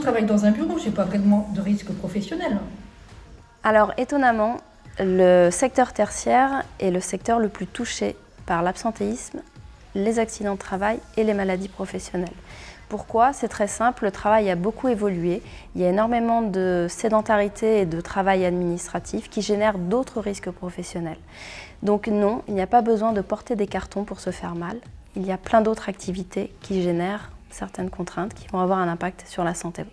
travaille dans un bureau, je n'ai pas vraiment de risque professionnel. Alors étonnamment, le secteur tertiaire est le secteur le plus touché par l'absentéisme, les accidents de travail et les maladies professionnelles. Pourquoi? C'est très simple, le travail a beaucoup évolué. Il y a énormément de sédentarité et de travail administratif qui génèrent d'autres risques professionnels. Donc non, il n'y a pas besoin de porter des cartons pour se faire mal. Il y a plein d'autres activités qui génèrent certaines contraintes qui vont avoir un impact sur la santé.